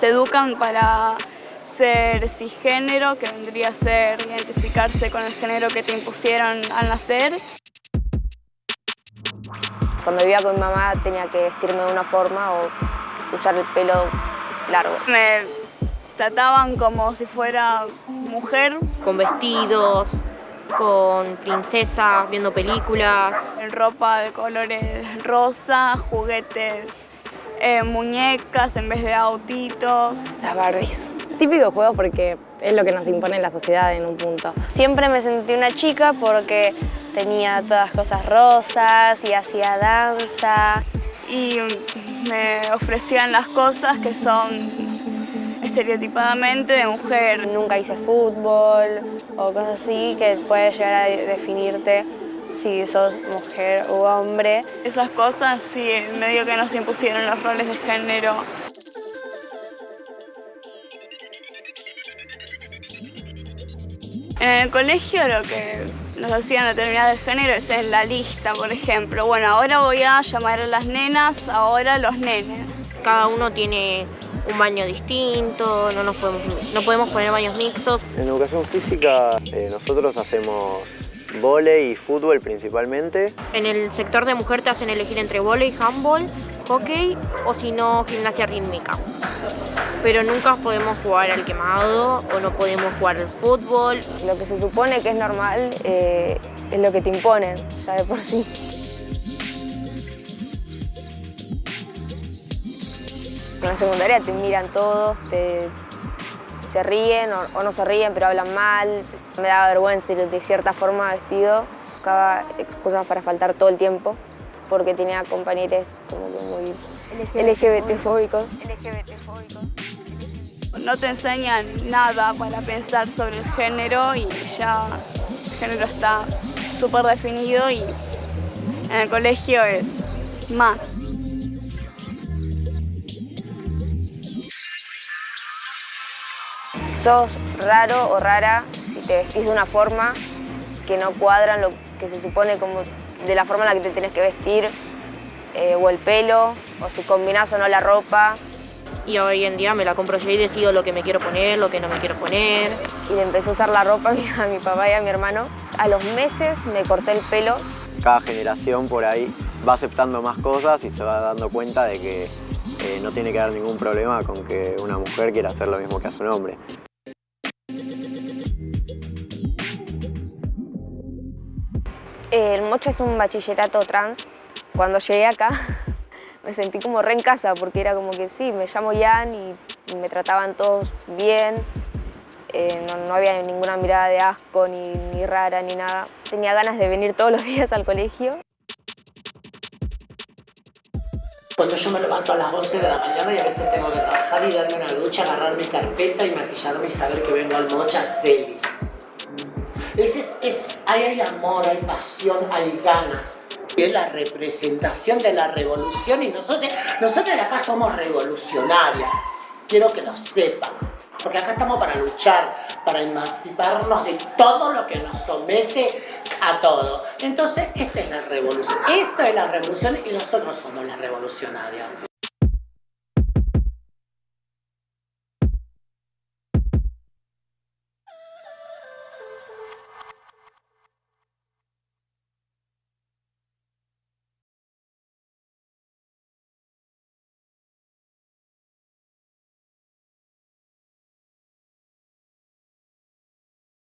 Te educan para ser cisgénero, que vendría a ser identificarse con el género que te impusieron al nacer. Cuando vivía con mi mamá tenía que vestirme de una forma o usar el pelo largo. Me trataban como si fuera mujer. Con vestidos, con princesas, viendo películas. En ropa de colores rosa, juguetes, eh, muñecas en vez de autitos. Las Barbies. Típico juego porque es lo que nos impone la sociedad en un punto. Siempre me sentí una chica porque tenía todas cosas rosas y hacía danza. Y me ofrecían las cosas que son estereotipadamente de mujer. Nunca hice fútbol o cosas así que puede llegar a definirte si sos mujer u hombre. Esas cosas sí, medio que nos impusieron los roles de género. En el colegio lo que nos hacían determinar el género es en la lista, por ejemplo. Bueno, ahora voy a llamar a las nenas, ahora los nenes. Cada uno tiene un baño distinto, no, nos podemos, no podemos poner baños mixtos. En educación física eh, nosotros hacemos volei y fútbol principalmente. En el sector de mujer te hacen elegir entre volei, handball, hockey o si no gimnasia rítmica. Pero nunca podemos jugar al quemado o no podemos jugar al fútbol. Lo que se supone que es normal eh, es lo que te imponen, ya de por sí. En la secundaria te miran todos, te, se ríen o, no se ríen, pero hablan mal. Me daba vergüenza ir de cierta forma vestido. Buscaba excusas para faltar todo el tiempo porque tenía compañeros como que muy LGBT-fóbicos. No te enseñan nada para pensar sobre el género y ya el género está súper definido y en el colegio es más. Sos raro o rara si te vestís de una forma que no cuadran lo que se supone como de la forma en la que te tienes que vestir, eh, o el pelo, o si combinás o no la ropa. Y hoy en día me la compro yo y decido lo que me quiero poner, lo que no me quiero poner. Y le empecé a usar la ropa a mi papá y a mi hermano. A los meses me corté el pelo. Cada generación por ahí va aceptando más cosas y se va dando cuenta de que eh, no tiene que haber ningún problema con que una mujer quiera hacer lo mismo que hace un hombre. El Mocho es un bachillerato trans. Cuando llegué acá me sentí como re en casa porque era como que sí, me llamo Jan y me trataban todos bien. Eh, no, había ninguna mirada de asco, ni, ni rara, ni nada. Tenía ganas de venir todos los días al colegio. Cuando yo me levanto a las 11 de la mañana y a veces tengo que trabajar y darme una ducha, agarrar mi carpeta y maquillarme y saber que vengo al Mocha 6. Es, es, hay amor, hay pasión, hay ganas. Es la representación de la revolución y nosotros, nosotros acá somos revolucionarias. Quiero que lo sepan. Porque acá estamos para luchar, para emanciparnos de todo lo que nos somete a todo. Entonces, esta es la revolución. Esto es la revolución y nosotros somos las revolucionarias.